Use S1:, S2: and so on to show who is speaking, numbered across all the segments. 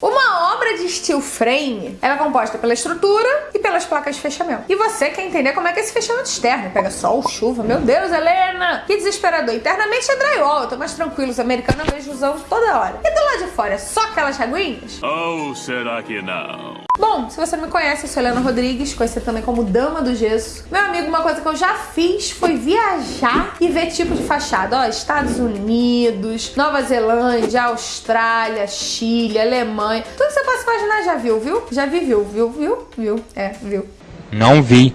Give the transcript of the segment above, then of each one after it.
S1: Uma obra de steel frame ela é composta pela estrutura e pelas placas de fechamento. E você quer entender como é que é esse fechamento externo. Pega sol, chuva, meu Deus, Helena! Que desesperador. Internamente é drywall, eu tô mais tranquilo. Os americanos vejo usando toda hora. E do lado de fora é só aquelas reguinhas?
S2: Ou será que não?
S1: Bom, se você não me conhece, eu sou Helena Rodrigues, conhecida também como Dama do Gesso. Meu amigo, uma coisa que eu já fiz foi viajar e ver tipo de fachada. Ó, Estados Unidos, Nova Zelândia, Austrália, Chile, Alemanha. Tudo que você possa imaginar já viu, viu? Já vi, viu, viu, viu, viu. É, viu.
S3: Não vi.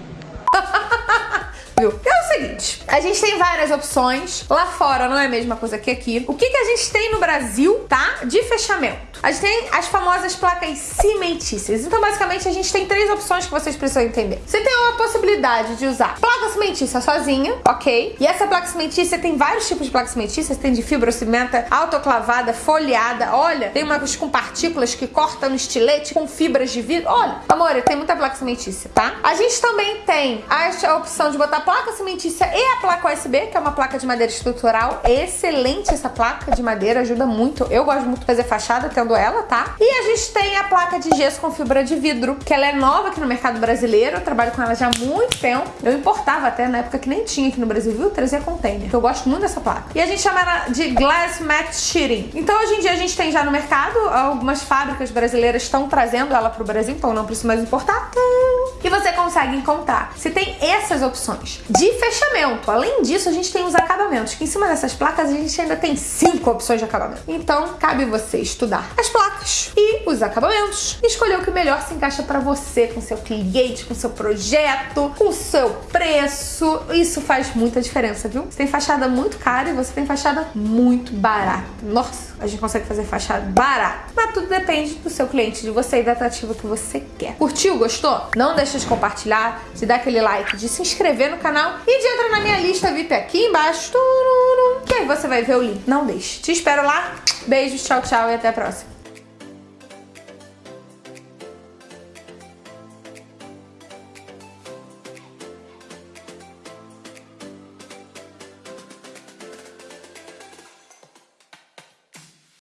S1: Viu? É o seguinte, a gente tem várias opções. Lá fora não é a mesma coisa que aqui. O que, que a gente tem no Brasil, tá? De fechamento. A gente tem as famosas placas cimentícias. Então, basicamente, a gente tem três opções que vocês precisam entender. Você tem uma possibilidade de usar placa cimentícia sozinha, ok? E essa placa cimentícia tem vários tipos de placa cimentícia. Tem de fibrocimenta, autoclavada, folheada. Olha, tem umas com partículas que cortam no estilete, com fibras de vidro. Olha, amor, tem muita placa cimentícia, tá? A gente também tem a opção de botar placa cimentícia e a placa USB, que é uma placa de madeira estrutural. Excelente essa placa de madeira, ajuda muito. Eu gosto muito de fazer fachada tendo ela, tá? E a gente tem a placa de gesso com fibra de vidro, que ela é nova aqui no mercado brasileiro. Eu trabalho com ela já há muito tempo. Eu importava até na época que nem tinha aqui no Brasil, viu? Trazia container. Eu gosto muito dessa placa. E a gente chama ela de Glass Matte Sheeting. Então hoje em dia a gente tem já no mercado, algumas fábricas brasileiras estão trazendo ela pro Brasil, então não preciso mais importar. E você consegue encontrar. Você tem essas opções de fechamento. Além disso, a gente tem os acabamentos, que em cima dessas placas a gente ainda tem cinco opções de acabamento. Então, cabe você estudar as placas e os acabamentos e escolher o que melhor se encaixa para você, com seu cliente, com seu projeto, com seu preço. Isso faz muita diferença, viu? Você tem fachada muito cara e você tem fachada muito barata. Nossa, a gente consegue fazer fachada barata. Mas tudo depende do seu cliente, de você e da atrativa que você quer. Curtiu? Gostou? Não deixa de compartilhar, de dar aquele like, de se inscrever no canal e de entrar na minha lista VIP aqui embaixo. Que aí você vai ver o link. Não deixe. Te espero lá. Beijos, tchau, tchau e até a próxima.